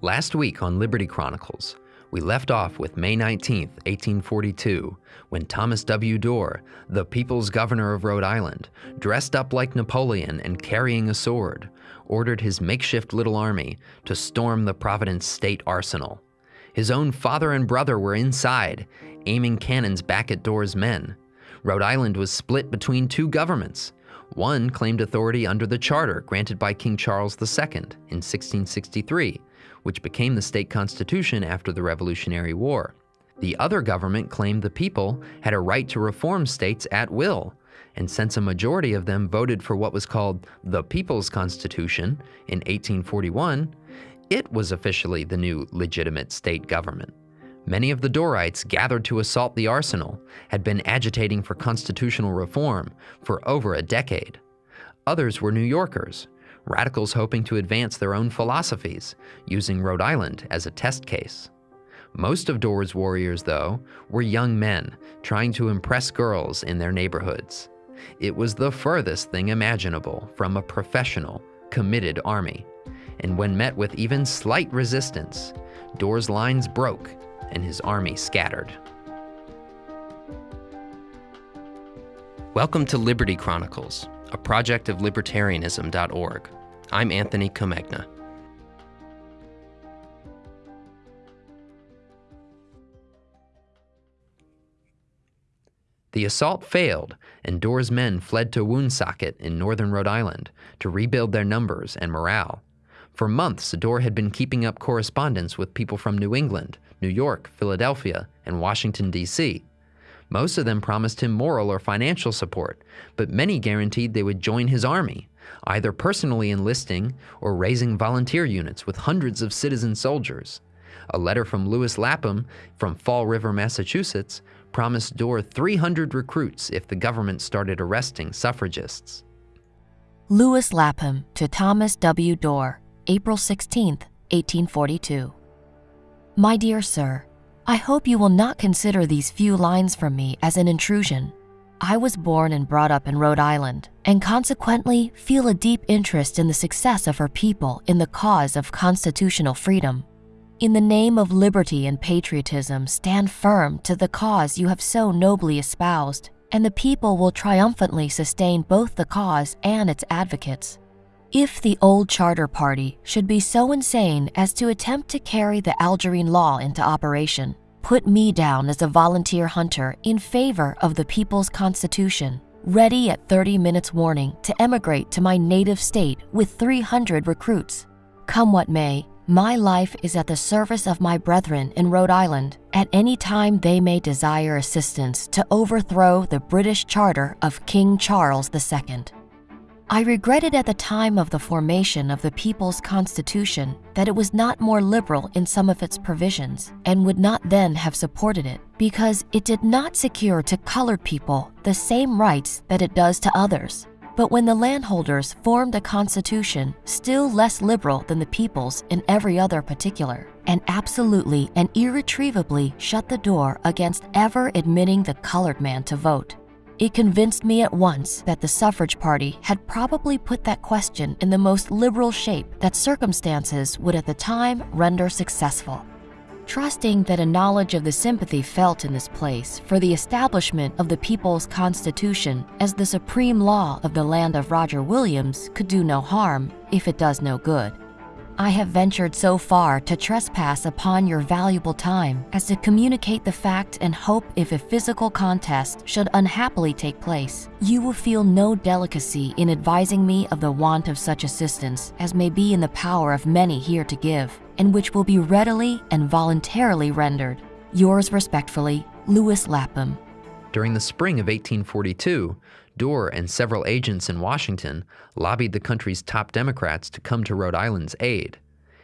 Last week on Liberty Chronicles, we left off with May 19, 1842, when Thomas W. Dorr, the people's governor of Rhode Island, dressed up like Napoleon and carrying a sword, ordered his makeshift little army to storm the Providence State Arsenal. His own father and brother were inside, aiming cannons back at Dorr's men. Rhode Island was split between two governments. One claimed authority under the charter granted by King Charles II in 1663, which became the state constitution after the Revolutionary War. The other government claimed the people had a right to reform states at will, and since a majority of them voted for what was called the People's Constitution in 1841, it was officially the new legitimate state government. Many of the Dorrites gathered to assault the arsenal had been agitating for constitutional reform for over a decade. Others were New Yorkers radicals hoping to advance their own philosophies, using Rhode Island as a test case. Most of Dorr's warriors, though, were young men trying to impress girls in their neighborhoods. It was the furthest thing imaginable from a professional, committed army. And when met with even slight resistance, Dorr's lines broke and his army scattered. Welcome to Liberty Chronicles, a project of libertarianism.org. I'm Anthony Comegna. The assault failed, and Dorr's men fled to Woonsocket in northern Rhode Island to rebuild their numbers and morale. For months, Dorr had been keeping up correspondence with people from New England, New York, Philadelphia, and Washington, D.C. Most of them promised him moral or financial support, but many guaranteed they would join his army, either personally enlisting or raising volunteer units with hundreds of citizen soldiers. A letter from Lewis Lapham from Fall River, Massachusetts, promised Dorr 300 recruits if the government started arresting suffragists. Lewis Lapham to Thomas W. Dorr, April 16, 1842. My dear sir, I hope you will not consider these few lines from me as an intrusion. I was born and brought up in Rhode Island, and consequently feel a deep interest in the success of her people in the cause of constitutional freedom. In the name of liberty and patriotism, stand firm to the cause you have so nobly espoused, and the people will triumphantly sustain both the cause and its advocates. If the old charter party should be so insane as to attempt to carry the Algerine law into operation, put me down as a volunteer hunter in favor of the People's Constitution, ready at 30 minutes warning to emigrate to my native state with 300 recruits. Come what may, my life is at the service of my brethren in Rhode Island at any time they may desire assistance to overthrow the British Charter of King Charles II. I regretted at the time of the formation of the People's Constitution that it was not more liberal in some of its provisions and would not then have supported it because it did not secure to colored people the same rights that it does to others. But when the landholders formed a constitution still less liberal than the people's in every other particular, and absolutely and irretrievably shut the door against ever admitting the colored man to vote, it convinced me at once that the suffrage party had probably put that question in the most liberal shape that circumstances would at the time render successful. Trusting that a knowledge of the sympathy felt in this place for the establishment of the People's Constitution as the supreme law of the land of Roger Williams could do no harm if it does no good, I have ventured so far to trespass upon your valuable time as to communicate the fact and hope if a physical contest should unhappily take place, you will feel no delicacy in advising me of the want of such assistance as may be in the power of many here to give, and which will be readily and voluntarily rendered. Yours respectfully, Lewis Lapham. During the spring of 1842, Dorr and several agents in Washington lobbied the country's top Democrats to come to Rhode Island's aid.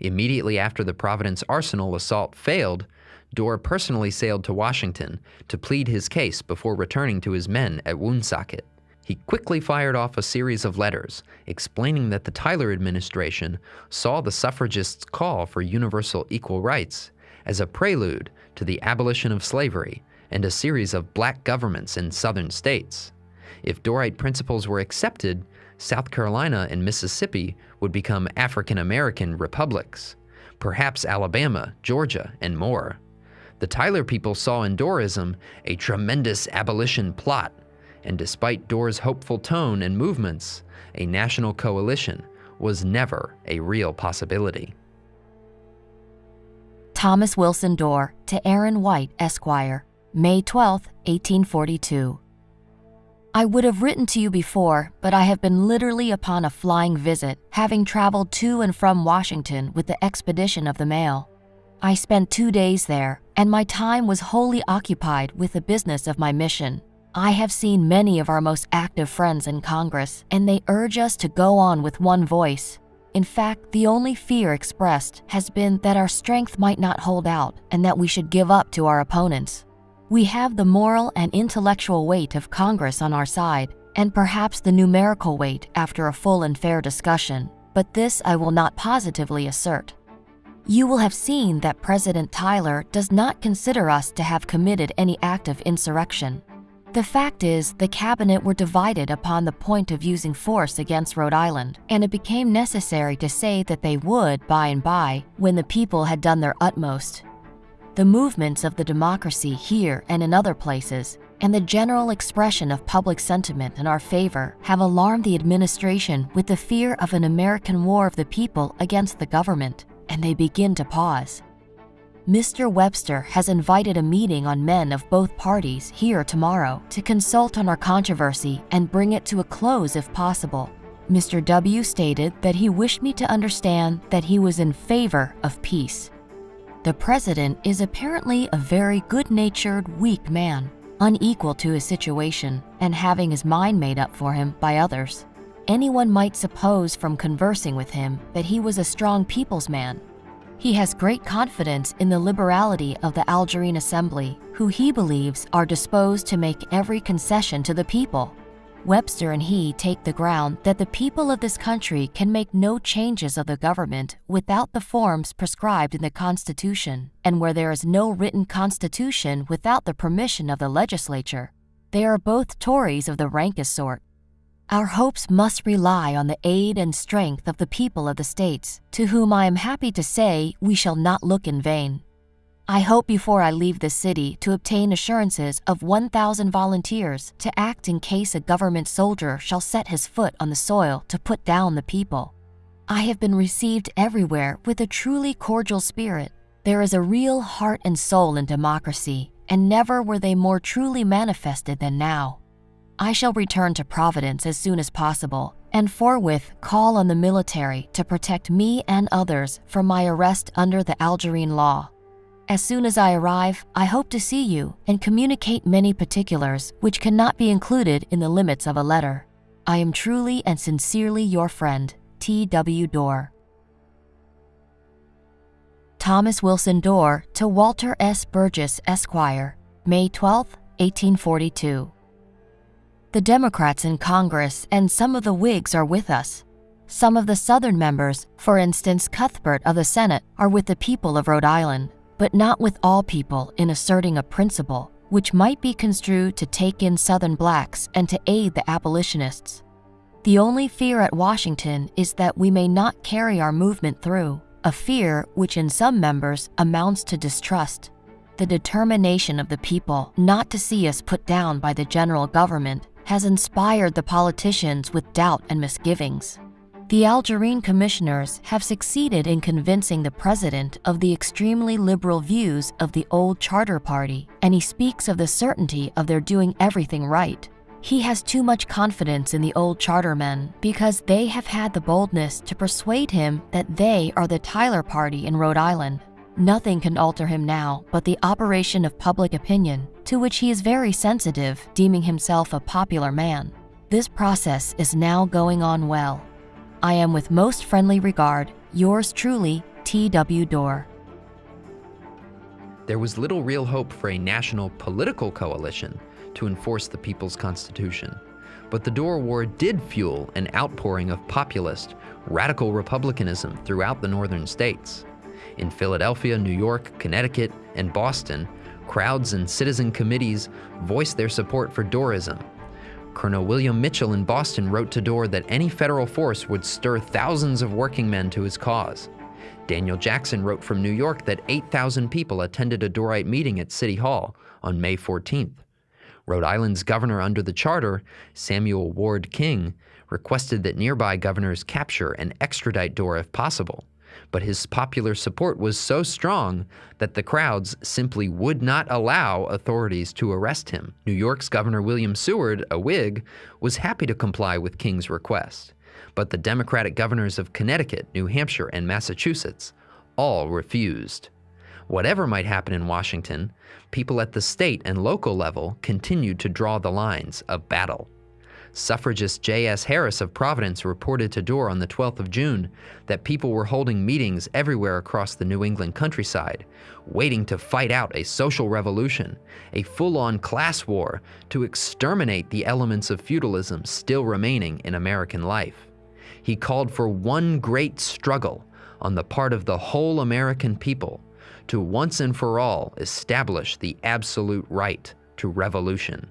Immediately after the Providence Arsenal assault failed, Dorr personally sailed to Washington to plead his case before returning to his men at Woonsocket. He quickly fired off a series of letters explaining that the Tyler administration saw the suffragists' call for universal equal rights as a prelude to the abolition of slavery and a series of black governments in southern states. If Dorrite principles were accepted, South Carolina and Mississippi would become African American republics. perhaps Alabama, Georgia, and more. The Tyler people saw in Dorrism a tremendous abolition plot, and despite Dorr's hopeful tone and movements, a national coalition was never a real possibility. Thomas Wilson Dorr to Aaron White, Esquire, May 12, 1842. I would have written to you before, but I have been literally upon a flying visit, having traveled to and from Washington with the expedition of the mail. I spent two days there, and my time was wholly occupied with the business of my mission. I have seen many of our most active friends in Congress, and they urge us to go on with one voice. In fact, the only fear expressed has been that our strength might not hold out and that we should give up to our opponents. We have the moral and intellectual weight of Congress on our side, and perhaps the numerical weight after a full and fair discussion, but this I will not positively assert. You will have seen that President Tyler does not consider us to have committed any act of insurrection. The fact is, the cabinet were divided upon the point of using force against Rhode Island, and it became necessary to say that they would by and by when the people had done their utmost the movements of the democracy here and in other places, and the general expression of public sentiment in our favor have alarmed the administration with the fear of an American war of the people against the government, and they begin to pause. Mr. Webster has invited a meeting on men of both parties here tomorrow to consult on our controversy and bring it to a close if possible. Mr. W stated that he wished me to understand that he was in favor of peace. The president is apparently a very good natured, weak man, unequal to his situation and having his mind made up for him by others. Anyone might suppose from conversing with him that he was a strong people's man. He has great confidence in the liberality of the Algerine Assembly, who he believes are disposed to make every concession to the people Webster and he take the ground that the people of this country can make no changes of the government without the forms prescribed in the Constitution, and where there is no written Constitution without the permission of the legislature. They are both Tories of the rankest sort. Our hopes must rely on the aid and strength of the people of the states, to whom I am happy to say we shall not look in vain. I hope before I leave the city to obtain assurances of 1,000 volunteers to act in case a government soldier shall set his foot on the soil to put down the people. I have been received everywhere with a truly cordial spirit. There is a real heart and soul in democracy, and never were they more truly manifested than now. I shall return to Providence as soon as possible and forthwith call on the military to protect me and others from my arrest under the Algerine law. As soon as I arrive, I hope to see you and communicate many particulars which cannot be included in the limits of a letter. I am truly and sincerely your friend, T.W. Dorr. Thomas Wilson Dorr to Walter S. Burgess, Esquire, May 12, 1842. The Democrats in Congress and some of the Whigs are with us. Some of the Southern members, for instance Cuthbert of the Senate, are with the people of Rhode Island but not with all people in asserting a principle which might be construed to take in Southern blacks and to aid the abolitionists. The only fear at Washington is that we may not carry our movement through, a fear which in some members amounts to distrust. The determination of the people not to see us put down by the general government has inspired the politicians with doubt and misgivings. The Algerine commissioners have succeeded in convincing the president of the extremely liberal views of the old Charter Party, and he speaks of the certainty of their doing everything right. He has too much confidence in the old charter men because they have had the boldness to persuade him that they are the Tyler Party in Rhode Island. Nothing can alter him now but the operation of public opinion, to which he is very sensitive, deeming himself a popular man. This process is now going on well. I am with most friendly regard, yours truly, T.W. Dorr. There was little real hope for a national political coalition to enforce the People's Constitution. But the Dorr War did fuel an outpouring of populist, radical republicanism throughout the northern states. In Philadelphia, New York, Connecticut, and Boston, crowds and citizen committees voiced their support for Dorrism Colonel William Mitchell in Boston wrote to Dorr that any federal force would stir thousands of working men to his cause. Daniel Jackson wrote from New York that 8,000 people attended a Dorrite meeting at City Hall on May 14th. Rhode Island's governor under the charter, Samuel Ward King, requested that nearby governors capture and extradite Dorr if possible. But his popular support was so strong that the crowds simply would not allow authorities to arrest him. New York's Governor William Seward, a Whig, was happy to comply with King's request. But the Democratic governors of Connecticut, New Hampshire, and Massachusetts all refused. Whatever might happen in Washington, people at the state and local level continued to draw the lines of battle. Suffragist J.S. Harris of Providence reported to Dorr on the 12th of June that people were holding meetings everywhere across the New England countryside, waiting to fight out a social revolution, a full-on class war to exterminate the elements of feudalism still remaining in American life. He called for one great struggle on the part of the whole American people to once and for all establish the absolute right to revolution.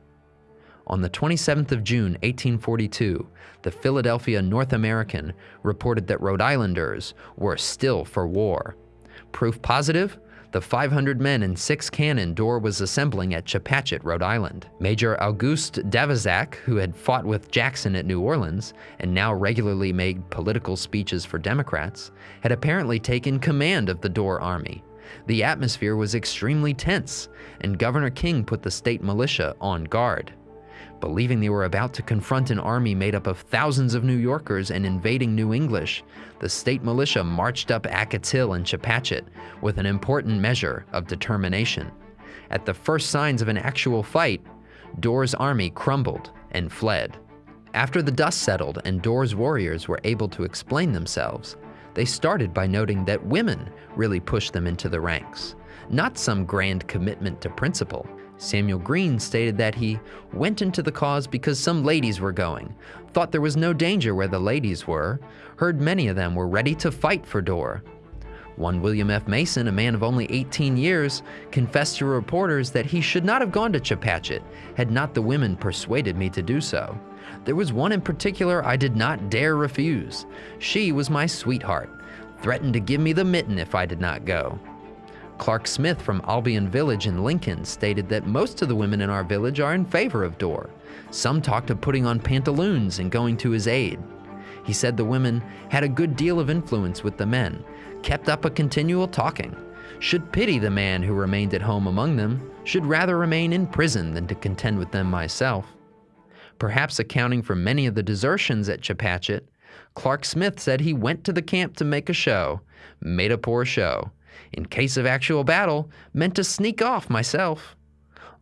On the 27th of June, 1842, the Philadelphia North American reported that Rhode Islanders were still for war. Proof positive? The 500 men and six cannon Dorr was assembling at Chepachet, Rhode Island. Major Auguste D'Avezac, who had fought with Jackson at New Orleans and now regularly made political speeches for Democrats, had apparently taken command of the Dorr army. The atmosphere was extremely tense, and Governor King put the state militia on guard. Believing they were about to confront an army made up of thousands of New Yorkers and invading New English, the state militia marched up Acote's Hill and Chepachet with an important measure of determination. At the first signs of an actual fight, Dorr's army crumbled and fled. After the dust settled and Dorr's warriors were able to explain themselves, they started by noting that women really pushed them into the ranks, not some grand commitment to principle. Samuel Green stated that he went into the cause because some ladies were going, thought there was no danger where the ladies were, heard many of them were ready to fight for Dorr. One William F. Mason, a man of only 18 years, confessed to reporters that he should not have gone to Chepachet had not the women persuaded me to do so. There was one in particular I did not dare refuse. She was my sweetheart, threatened to give me the mitten if I did not go. Clark Smith from Albion Village in Lincoln stated that most of the women in our village are in favor of Dorr. Some talked of putting on pantaloons and going to his aid. He said the women had a good deal of influence with the men, kept up a continual talking, should pity the man who remained at home among them, should rather remain in prison than to contend with them myself. Perhaps accounting for many of the desertions at Chepachet, Clark Smith said he went to the camp to make a show, made a poor show, in case of actual battle, meant to sneak off myself.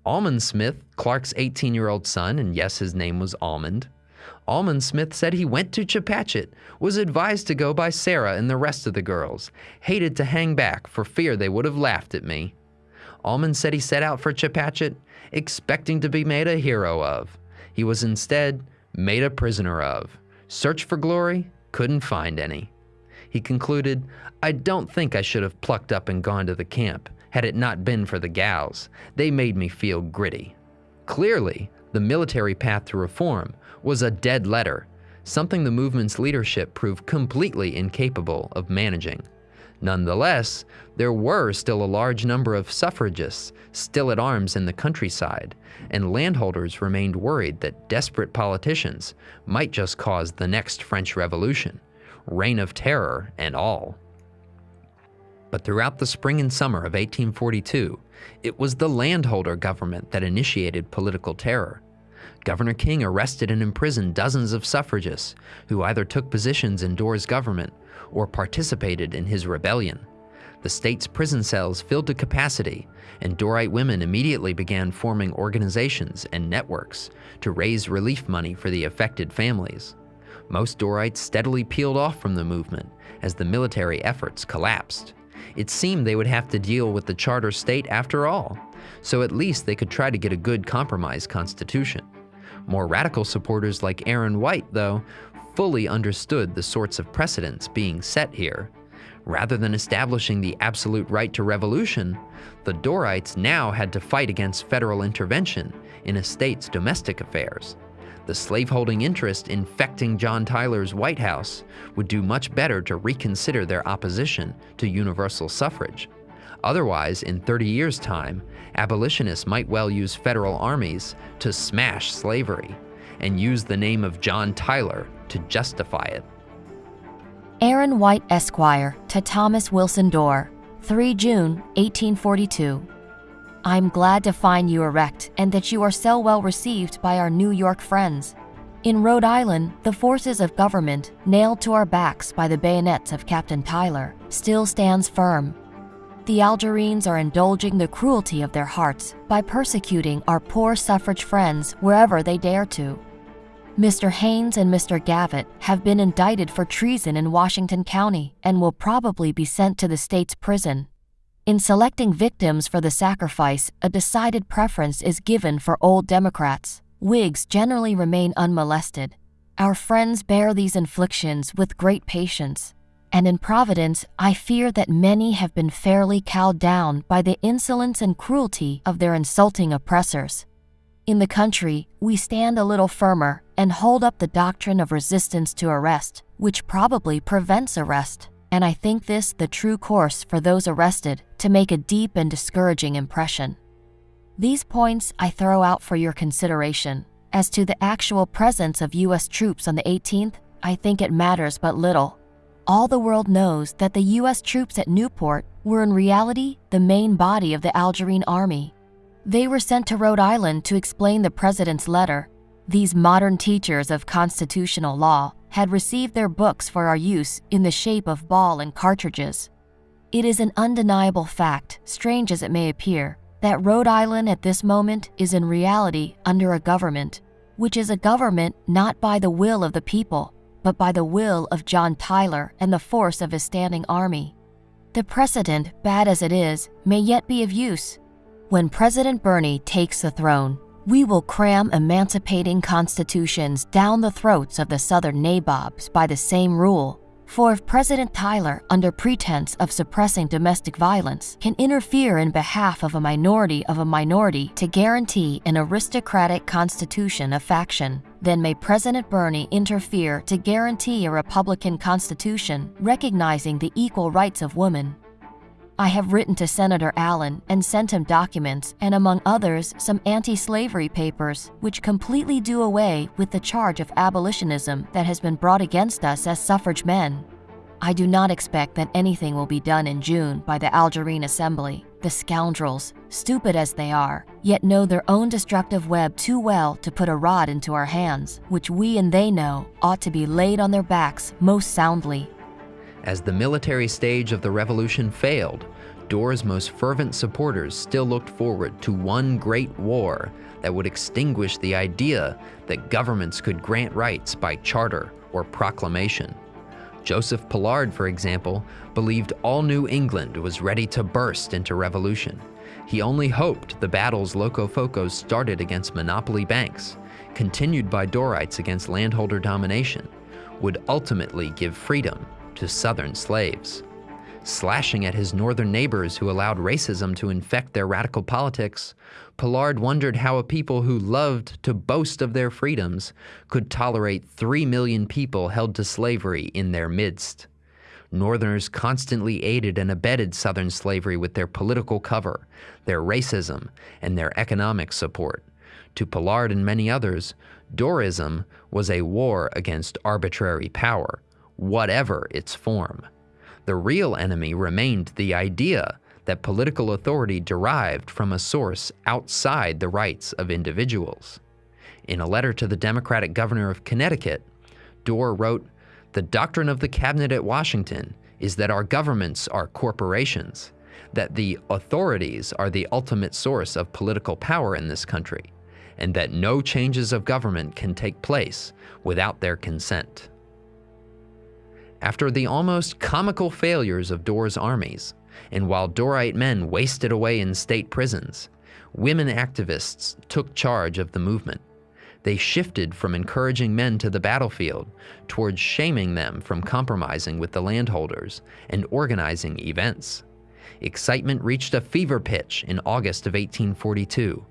Almond Smith, Clark's 18 year old son, and yes, his name was Almond. Almond Smith said he went to Chepachet, was advised to go by Sarah and the rest of the girls, hated to hang back for fear they would have laughed at me. Almond said he set out for Chepachet, expecting to be made a hero of. He was instead made a prisoner of. Search for glory, couldn't find any. He concluded, I don't think I should have plucked up and gone to the camp, had it not been for the gals. They made me feel gritty. Clearly, the military path to reform was a dead letter, something the movement's leadership proved completely incapable of managing. Nonetheless, there were still a large number of suffragists still at arms in the countryside, and landholders remained worried that desperate politicians might just cause the next French Revolution reign of terror and all. But throughout the spring and summer of 1842, it was the landholder government that initiated political terror. Governor King arrested and imprisoned dozens of suffragists who either took positions in Dorr's government or participated in his rebellion. The state's prison cells filled to capacity, and Dorrite women immediately began forming organizations and networks to raise relief money for the affected families. Most Dorrites steadily peeled off from the movement as the military efforts collapsed. It seemed they would have to deal with the charter state after all, so at least they could try to get a good compromise constitution. More radical supporters like Aaron White, though, fully understood the sorts of precedents being set here. Rather than establishing the absolute right to revolution, the Dorrites now had to fight against federal intervention in a state's domestic affairs. The slaveholding interest infecting John Tyler's White House would do much better to reconsider their opposition to universal suffrage. Otherwise, in 30 years' time, abolitionists might well use federal armies to smash slavery and use the name of John Tyler to justify it. Aaron White Esquire to Thomas Wilson Dorr, 3 June 1842. I'm glad to find you erect and that you are so well received by our New York friends. In Rhode Island, the forces of government, nailed to our backs by the bayonets of Captain Tyler, still stands firm. The Algerines are indulging the cruelty of their hearts by persecuting our poor suffrage friends wherever they dare to. Mr. Haynes and Mr. Gavitt have been indicted for treason in Washington County and will probably be sent to the state's prison. In selecting victims for the sacrifice, a decided preference is given for old Democrats. Whigs generally remain unmolested. Our friends bear these inflictions with great patience. And in Providence, I fear that many have been fairly cowed down by the insolence and cruelty of their insulting oppressors. In the country, we stand a little firmer and hold up the doctrine of resistance to arrest, which probably prevents arrest. And I think this the true course for those arrested to make a deep and discouraging impression. These points I throw out for your consideration. As to the actual presence of U.S. troops on the 18th, I think it matters but little. All the world knows that the U.S. troops at Newport were in reality the main body of the Algerine army they were sent to Rhode Island to explain the president's letter. These modern teachers of constitutional law had received their books for our use in the shape of ball and cartridges. It is an undeniable fact, strange as it may appear, that Rhode Island at this moment is in reality under a government, which is a government not by the will of the people, but by the will of John Tyler and the force of his standing army. The precedent, bad as it is, may yet be of use, when President Birney takes the throne, we will cram emancipating constitutions down the throats of the Southern nabobs by the same rule. For if President Tyler, under pretense of suppressing domestic violence, can interfere in behalf of a minority of a minority to guarantee an aristocratic constitution of faction, then may President Birney interfere to guarantee a Republican constitution recognizing the equal rights of women I have written to Senator Allen and sent him documents and, among others, some anti slavery papers, which completely do away with the charge of abolitionism that has been brought against us as suffrage men. I do not expect that anything will be done in June by the Algerine Assembly. The scoundrels, stupid as they are, yet know their own destructive web too well to put a rod into our hands, which we and they know ought to be laid on their backs most soundly as the military stage of the revolution failed, Dorr's most fervent supporters still looked forward to one great war that would extinguish the idea that governments could grant rights by charter or proclamation. Joseph Pollard, for example, believed all New England was ready to burst into revolution. He only hoped the battles Locofocos started against monopoly banks, continued by Dorrites against landholder domination, would ultimately give freedom to Southern slaves. Slashing at his northern neighbors who allowed racism to infect their radical politics, Pollard wondered how a people who loved to boast of their freedoms could tolerate three million people held to slavery in their midst. Northerners constantly aided and abetted Southern slavery with their political cover, their racism, and their economic support. To Pollard and many others, Dorrism was a war against arbitrary power, whatever its form. The real enemy remained the idea that political authority derived from a source outside the rights of individuals. In a letter to the Democratic governor of Connecticut, Dorr wrote, The doctrine of the cabinet at Washington is that our governments are corporations, that the authorities are the ultimate source of political power in this country, and that no changes of government can take place without their consent. After the almost comical failures of Dorr's armies, and while Dorrite men wasted away in state prisons, women activists took charge of the movement. They shifted from encouraging men to the battlefield towards shaming them from compromising with the landholders and organizing events. Excitement reached a fever pitch in August of 1842,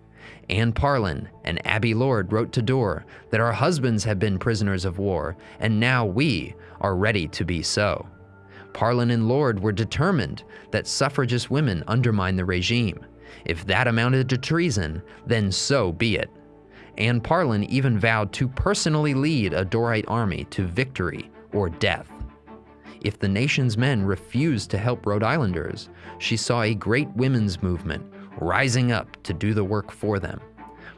Anne Parlin and Abby Lord wrote to Dorr that our husbands have been prisoners of war, and now we are ready to be so. Parlin and Lord were determined that suffragist women undermine the regime. If that amounted to treason, then so be it. Anne Parlin even vowed to personally lead a Dorrite army to victory or death. If the nation's men refused to help Rhode Islanders, she saw a great women's movement rising up to do the work for them.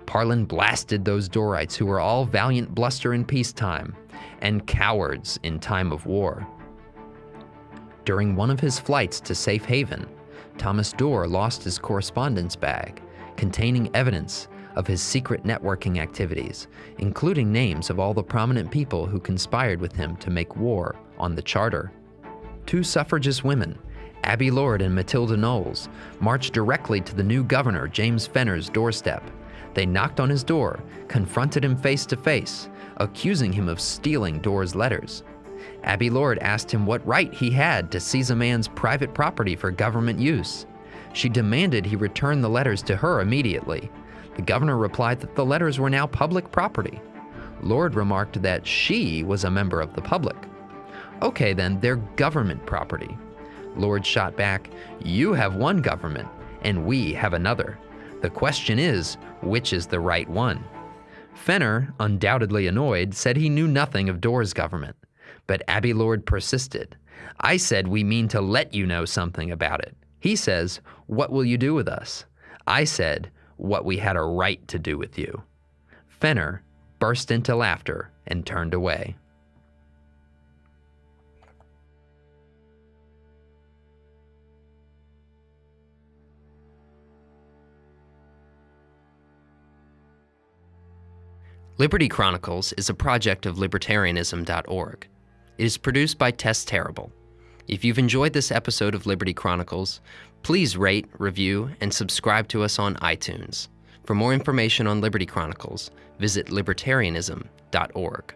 Parlin blasted those Dorrites who were all valiant bluster in peacetime and cowards in time of war. During one of his flights to Safe Haven, Thomas Dorr lost his correspondence bag containing evidence of his secret networking activities, including names of all the prominent people who conspired with him to make war on the Charter. Two suffragist women, Abby Lord and Matilda Knowles, marched directly to the new governor, James Fenner's doorstep. They knocked on his door, confronted him face to face, accusing him of stealing Dorr's letters. Abby Lord asked him what right he had to seize a man's private property for government use. She demanded he return the letters to her immediately. The governor replied that the letters were now public property. Lord remarked that she was a member of the public. Okay, then, they're government property. Lord shot back, You have one government, and we have another. The question is, which is the right one? Fenner, undoubtedly annoyed, said he knew nothing of Dorr's government. But Abby Lord persisted. I said we mean to let you know something about it. He says, What will you do with us? I said, What we had a right to do with you. Fenner burst into laughter and turned away. Liberty Chronicles is a project of libertarianism.org. It is produced by Tess Terrible. If you've enjoyed this episode of Liberty Chronicles, please rate, review, and subscribe to us on iTunes. For more information on Liberty Chronicles, visit libertarianism.org.